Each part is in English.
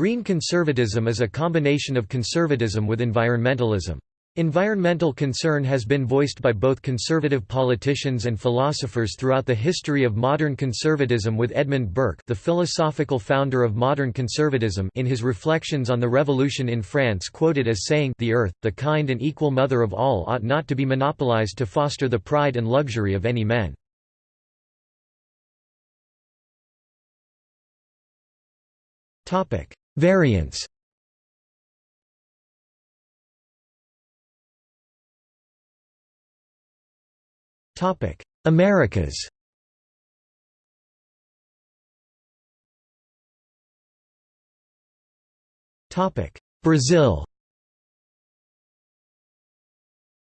Green conservatism is a combination of conservatism with environmentalism. Environmental concern has been voiced by both conservative politicians and philosophers throughout the history of modern conservatism with Edmund Burke the philosophical founder of modern conservatism in his reflections on the revolution in France quoted as saying the earth, the kind and equal mother of all ought not to be monopolized to foster the pride and luxury of any men. Variants. Americas. Topic Brazil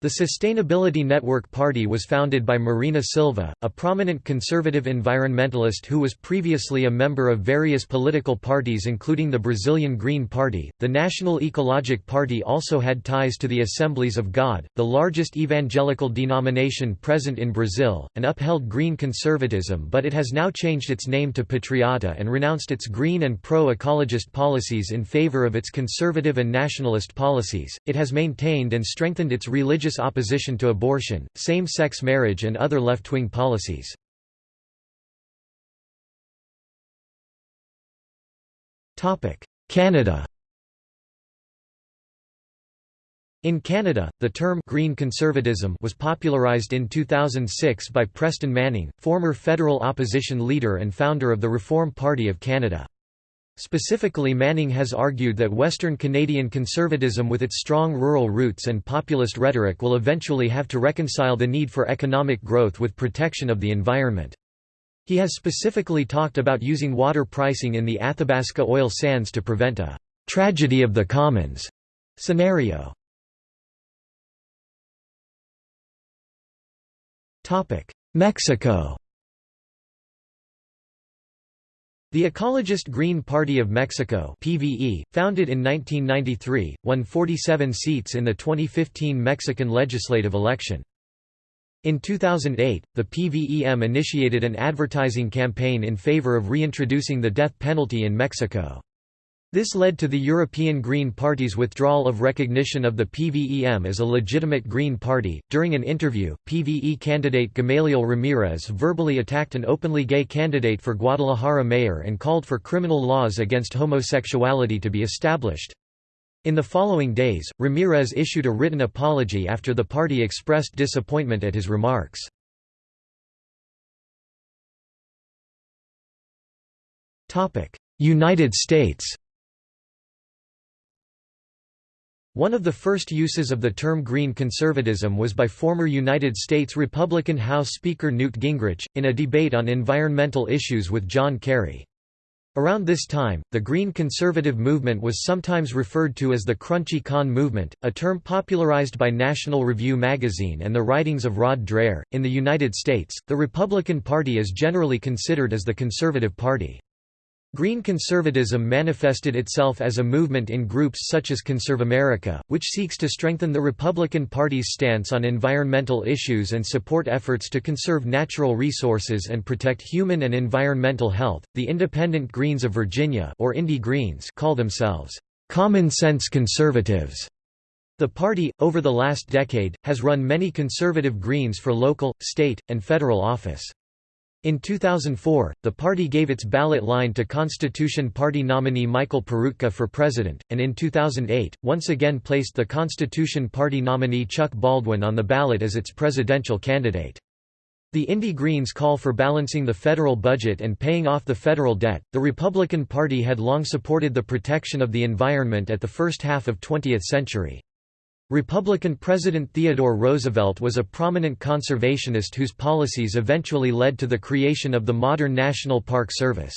The Sustainability Network Party was founded by Marina Silva, a prominent conservative environmentalist who was previously a member of various political parties including the Brazilian Green Party. The National Ecologic Party also had ties to the Assemblies of God, the largest evangelical denomination present in Brazil, and upheld green conservatism but it has now changed its name to Patriota and renounced its green and pro-ecologist policies in favor of its conservative and nationalist policies. It has maintained and strengthened its religious opposition to abortion, same-sex marriage and other left-wing policies. Canada In Canada, the term «green conservatism» was popularized in 2006 by Preston Manning, former federal opposition leader and founder of the Reform Party of Canada. Specifically Manning has argued that Western Canadian conservatism with its strong rural roots and populist rhetoric will eventually have to reconcile the need for economic growth with protection of the environment. He has specifically talked about using water pricing in the Athabasca oil sands to prevent a «tragedy of the commons» scenario. Mexico The Ecologist Green Party of Mexico PVE, founded in 1993, won 47 seats in the 2015 Mexican legislative election. In 2008, the PVEM initiated an advertising campaign in favor of reintroducing the death penalty in Mexico. This led to the European Green Party's withdrawal of recognition of the PVEM as a legitimate Green Party. During an interview, PVE candidate Gamaliel Ramirez verbally attacked an openly gay candidate for Guadalajara mayor and called for criminal laws against homosexuality to be established. In the following days, Ramirez issued a written apology after the party expressed disappointment at his remarks. United States One of the first uses of the term green conservatism was by former United States Republican House Speaker Newt Gingrich, in a debate on environmental issues with John Kerry. Around this time, the Green Conservative movement was sometimes referred to as the Crunchy Con movement, a term popularized by National Review magazine and the writings of Rod Dreher. In the United States, the Republican Party is generally considered as the conservative party. Green conservatism manifested itself as a movement in groups such as Conserve America, which seeks to strengthen the Republican Party's stance on environmental issues and support efforts to conserve natural resources and protect human and environmental health. The Independent Greens of Virginia, or Indie Greens, call themselves common sense conservatives. The party, over the last decade, has run many conservative Greens for local, state, and federal office. In 2004, the party gave its ballot line to Constitution Party nominee Michael Peroutka for president, and in 2008, once again placed the Constitution Party nominee Chuck Baldwin on the ballot as its presidential candidate. The Indie Greens call for balancing the federal budget and paying off the federal debt. The Republican Party had long supported the protection of the environment at the first half of 20th century. Republican President Theodore Roosevelt was a prominent conservationist whose policies eventually led to the creation of the modern National Park Service.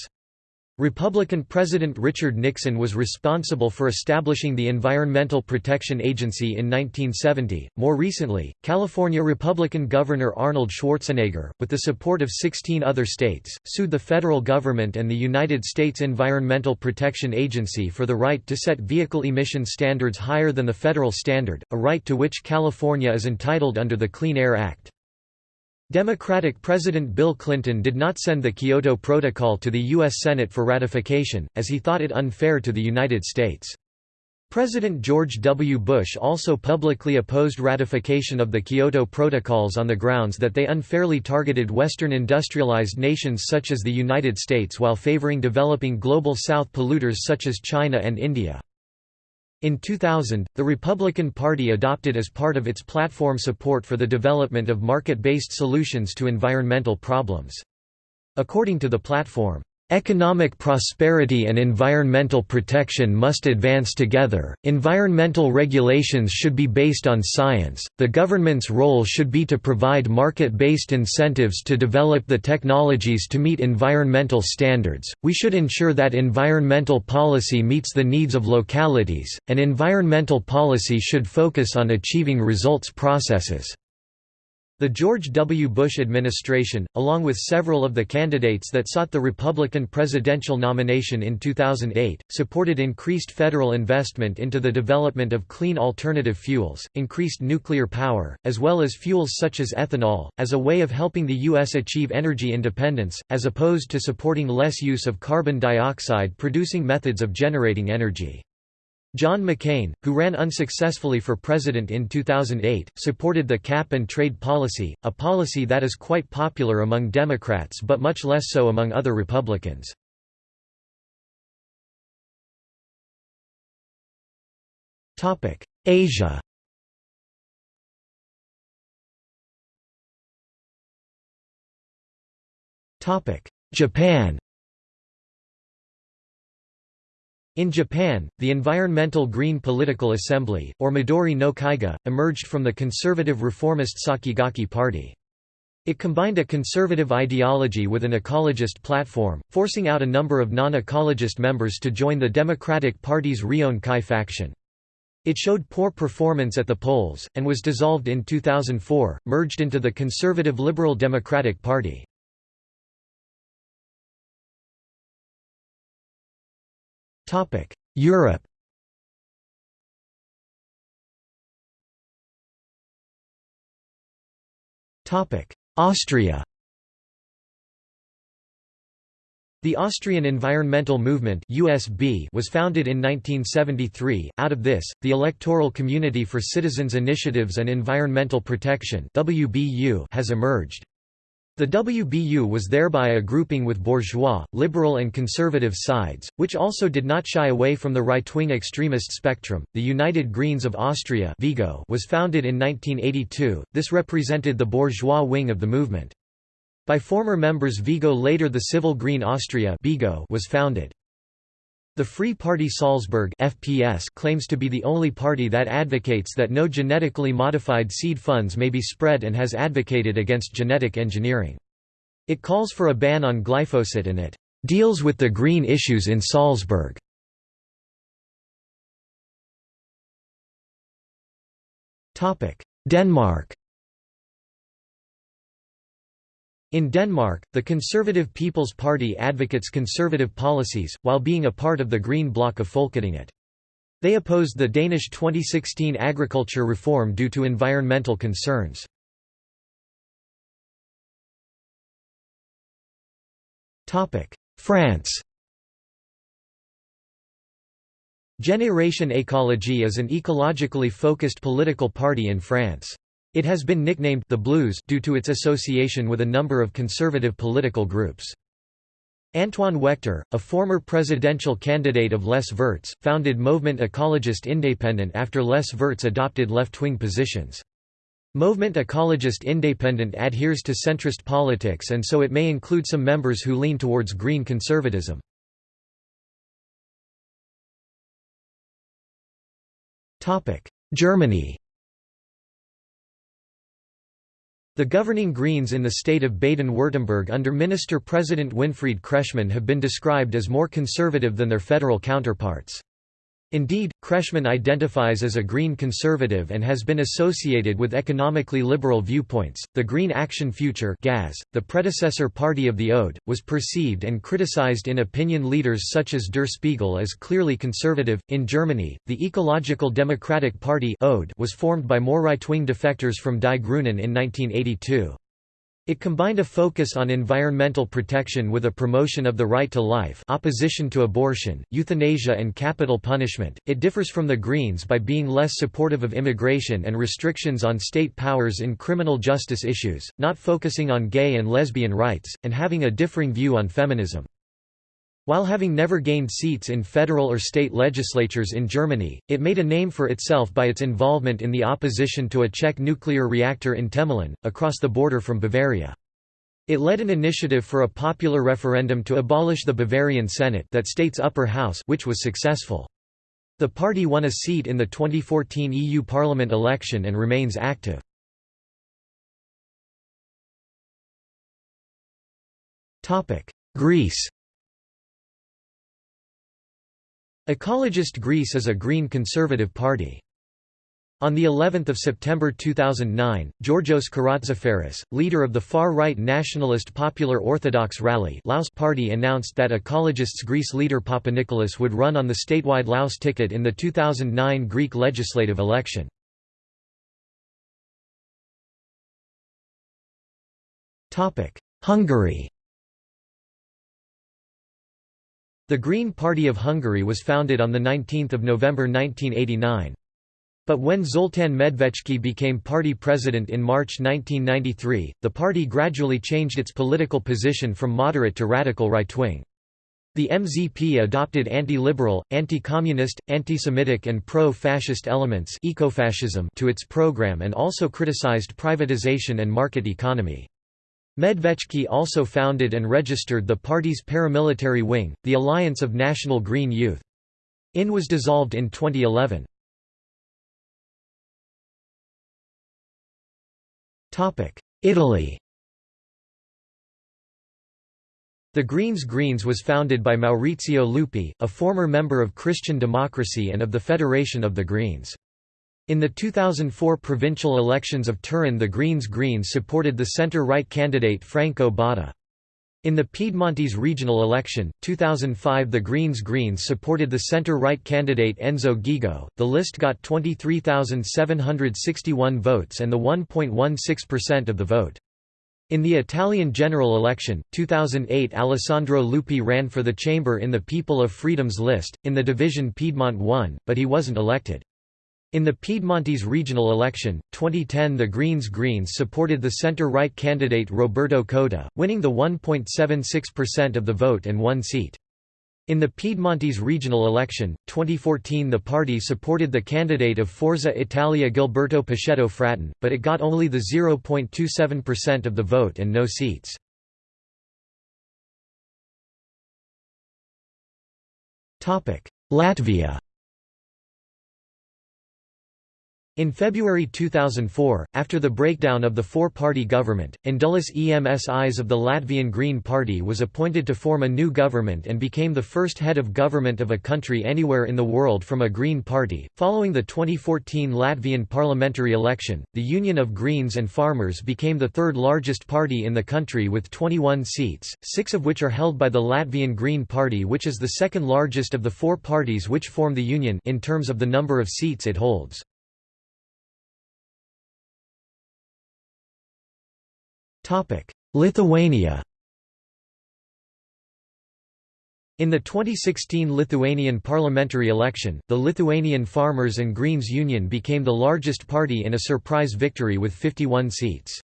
Republican President Richard Nixon was responsible for establishing the Environmental Protection Agency in 1970. More recently, California Republican Governor Arnold Schwarzenegger, with the support of 16 other states, sued the federal government and the United States Environmental Protection Agency for the right to set vehicle emission standards higher than the federal standard, a right to which California is entitled under the Clean Air Act. Democratic President Bill Clinton did not send the Kyoto Protocol to the U.S. Senate for ratification, as he thought it unfair to the United States. President George W. Bush also publicly opposed ratification of the Kyoto Protocols on the grounds that they unfairly targeted Western industrialized nations such as the United States while favoring developing Global South polluters such as China and India. In 2000, the Republican Party adopted as part of its platform support for the development of market-based solutions to environmental problems. According to the platform, Economic prosperity and environmental protection must advance together. Environmental regulations should be based on science. The government's role should be to provide market based incentives to develop the technologies to meet environmental standards. We should ensure that environmental policy meets the needs of localities, and environmental policy should focus on achieving results processes. The George W. Bush administration, along with several of the candidates that sought the Republican presidential nomination in 2008, supported increased federal investment into the development of clean alternative fuels, increased nuclear power, as well as fuels such as ethanol, as a way of helping the U.S. achieve energy independence, as opposed to supporting less use of carbon dioxide producing methods of generating energy. John McCain, who ran unsuccessfully for president in 2008, supported the cap-and-trade policy, a policy that is quite popular among Democrats but much less so among other Republicans. Asia Japan In Japan, the Environmental Green Political Assembly, or Midori no Kaigi, emerged from the conservative reformist Sakigake Party. It combined a conservative ideology with an ecologist platform, forcing out a number of non-ecologist members to join the Democratic Party's Rion Kai faction. It showed poor performance at the polls, and was dissolved in 2004, merged into the conservative Liberal Democratic Party. Europe Austria The Austrian Environmental Movement USB was founded in 1973. Out of this, the Electoral Community for Citizens Initiatives and Environmental Protection (WBU) has emerged. The WBU was thereby a grouping with bourgeois, liberal, and conservative sides, which also did not shy away from the right-wing extremist spectrum. The United Greens of Austria (Vigo) was founded in 1982. This represented the bourgeois wing of the movement. By former members Vigo later the Civil Green Austria was founded. The Free Party Salzburg FPS claims to be the only party that advocates that no genetically modified seed funds may be spread and has advocated against genetic engineering. It calls for a ban on glyphosate and it deals with the green issues in Salzburg. Denmark In Denmark, the Conservative People's Party advocates conservative policies, while being a part of the Green Bloc of Folketinget. They opposed the Danish 2016 agriculture reform due to environmental concerns. France Génération Écologie is an ecologically focused political party in France. It has been nicknamed the Blues due to its association with a number of conservative political groups. Antoine Waechter, a former presidential candidate of Les Verts, founded Movement Ecologist Indépendant after Les Verts adopted left-wing positions. Movement Ecologist Indépendant adheres to centrist politics and so it may include some members who lean towards green conservatism. Germany The governing Greens in the state of Baden-Württemberg under Minister-President Winfried Kretschmann have been described as more conservative than their federal counterparts. Indeed, Kretschmann identifies as a Green conservative and has been associated with economically liberal viewpoints. The Green Action Future (GAS), the predecessor party of the Ode, was perceived and criticized in opinion leaders such as Der Spiegel as clearly conservative. In Germany, the Ecological Democratic Party (Ode) was formed by more right-wing defectors from Die Grünen in 1982. It combined a focus on environmental protection with a promotion of the right to life opposition to abortion, euthanasia and capital punishment. It differs from the Greens by being less supportive of immigration and restrictions on state powers in criminal justice issues, not focusing on gay and lesbian rights, and having a differing view on feminism. While having never gained seats in federal or state legislatures in Germany, it made a name for itself by its involvement in the opposition to a Czech nuclear reactor in Temelín, across the border from Bavaria. It led an initiative for a popular referendum to abolish the Bavarian Senate that state's upper house which was successful. The party won a seat in the 2014 EU Parliament election and remains active. Greece Ecologist Greece is a Green Conservative party. On the 11th of September 2009, Georgios Karatzaferis, leader of the far-right nationalist Popular Orthodox Rally Laos party announced that Ecologists Greece leader Papanikolaou would run on the statewide Laos ticket in the 2009 Greek legislative election. Hungary The Green Party of Hungary was founded on 19 November 1989. But when Zoltán Medveczki became party president in March 1993, the party gradually changed its political position from moderate to radical right-wing. The MZP adopted anti-liberal, anti-communist, anti-Semitic and pro-fascist elements to its program and also criticized privatization and market economy. Medveczki also founded and registered the party's paramilitary wing, the Alliance of National Green Youth. IN was dissolved in 2011. Italy The Greens Greens was founded by Maurizio Lupi, a former member of Christian Democracy and of the Federation of the Greens. In the 2004 provincial elections of Turin the Greens Greens supported the centre-right candidate Franco Botta. In the Piedmontese regional election, 2005 the Greens Greens supported the centre-right candidate Enzo Ghigo. The list got 23,761 votes and the 1.16% of the vote. In the Italian general election, 2008 Alessandro Lupi ran for the chamber in the People of Freedom's list, in the division Piedmont won, but he wasn't elected. In the Piedmontese regional election, 2010 the Greens Greens supported the centre-right candidate Roberto Cota, winning the 1.76% of the vote and one seat. In the Piedmontese regional election, 2014 the party supported the candidate of Forza Italia Gilberto Pichetto Fratin, but it got only the 0.27% of the vote and no seats. Latvia In February 2004, after the breakdown of the four-party government, Indulis Emsis of the Latvian Green Party was appointed to form a new government and became the first head of government of a country anywhere in the world from a Green Party. Following the 2014 Latvian parliamentary election, the Union of Greens and Farmers became the third largest party in the country with 21 seats, six of which are held by the Latvian Green Party which is the second largest of the four parties which form the Union in terms of the number of seats it holds. Lithuania In the 2016 Lithuanian parliamentary election, the Lithuanian Farmers and Greens Union became the largest party in a surprise victory with 51 seats.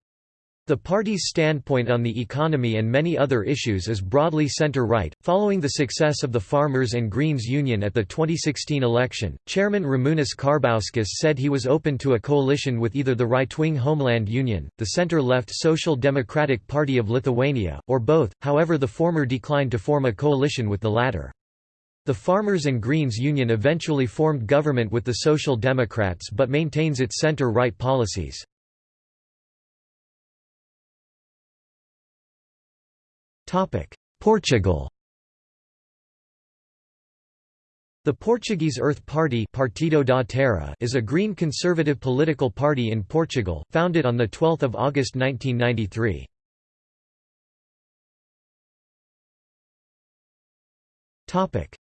The party's standpoint on the economy and many other issues is broadly center-right. Following the success of the Farmers and Greens Union at the 2016 election, Chairman Ramūnas Karbauskis said he was open to a coalition with either the right-wing Homeland Union, the center-left Social Democratic Party of Lithuania, or both, however the former declined to form a coalition with the latter. The Farmers and Greens Union eventually formed government with the Social Democrats but maintains its center-right policies. Portugal The Portuguese Earth Party Partido da Terra is a green conservative political party in Portugal, founded on 12 August 1993.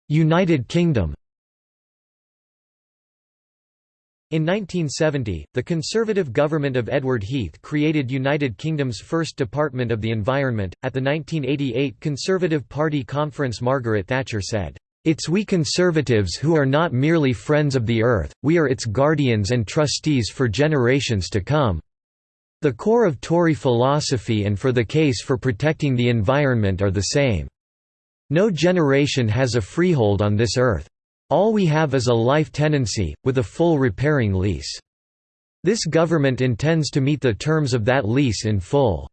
United Kingdom In 1970, the Conservative government of Edward Heath created United Kingdom's first Department of the Environment. At the 1988 Conservative Party conference, Margaret Thatcher said, It's we Conservatives who are not merely friends of the earth, we are its guardians and trustees for generations to come. The core of Tory philosophy and for the case for protecting the environment are the same. No generation has a freehold on this earth. All we have is a life tenancy, with a full repairing lease. This government intends to meet the terms of that lease in full.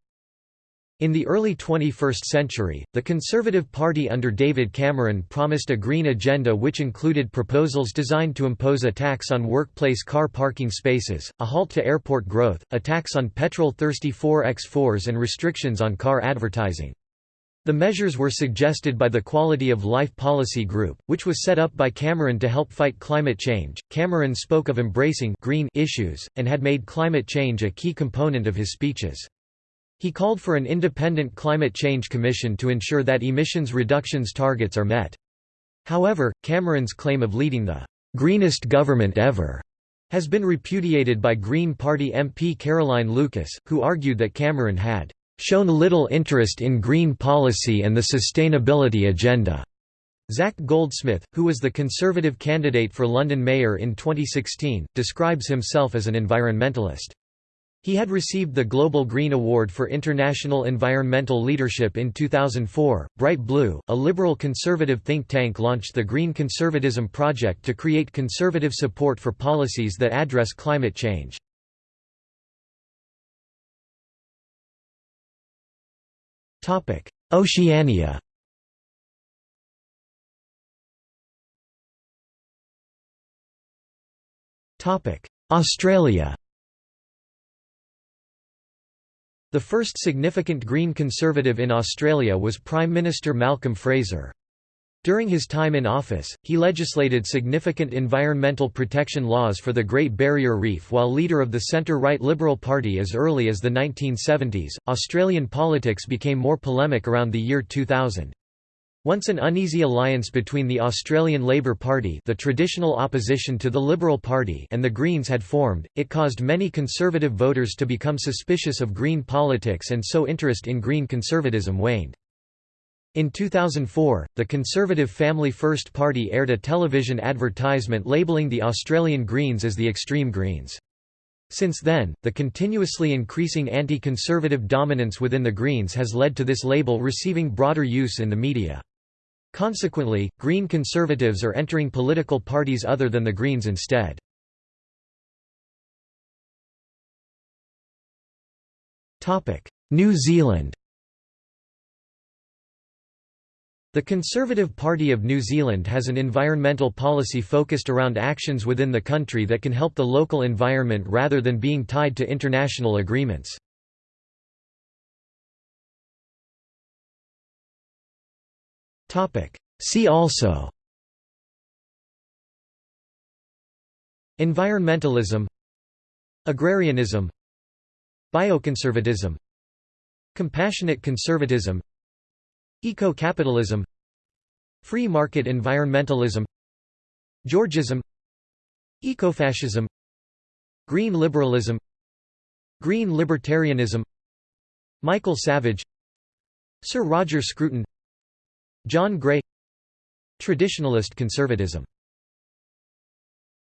In the early 21st century, the Conservative Party under David Cameron promised a green agenda which included proposals designed to impose a tax on workplace car parking spaces, a halt to airport growth, a tax on petrol-thirsty 4x4s and restrictions on car advertising. The measures were suggested by the Quality of Life Policy Group, which was set up by Cameron to help fight climate change. Cameron spoke of embracing green issues, and had made climate change a key component of his speeches. He called for an independent climate change commission to ensure that emissions reductions targets are met. However, Cameron's claim of leading the greenest government ever has been repudiated by Green Party MP Caroline Lucas, who argued that Cameron had shown little interest in green policy and the sustainability agenda. Zac Goldsmith, who was the Conservative candidate for London mayor in 2016, describes himself as an environmentalist. He had received the Global Green Award for International Environmental Leadership in 2004. Bright Blue, a liberal conservative think tank, launched the Green Conservatism Project to create conservative support for policies that address climate change. Oceania. Australia. The first significant Green Conservative in Australia was Prime Minister Malcolm Fraser. During his time in office, he legislated significant environmental protection laws for the Great Barrier Reef while leader of the centre-right Liberal Party as early as the 1970s. Australian politics became more polemic around the year 2000. Once an uneasy alliance between the Australian Labor Party the traditional opposition to the Liberal Party and the Greens had formed, it caused many Conservative voters to become suspicious of Green politics and so interest in Green conservatism waned. In 2004, the Conservative Family First Party aired a television advertisement labelling the Australian Greens as the Extreme Greens. Since then, the continuously increasing anti-conservative dominance within the Greens has led to this label receiving broader use in the media. Consequently, Green Conservatives are entering political parties other than the Greens instead. New Zealand The Conservative Party of New Zealand has an environmental policy focused around actions within the country that can help the local environment rather than being tied to international agreements. See also Environmentalism Agrarianism Bioconservatism Compassionate conservatism Eco-capitalism Free market environmentalism Georgism Ecofascism Green liberalism Green libertarianism Michael Savage Sir Roger Scruton John Gray Traditionalist conservatism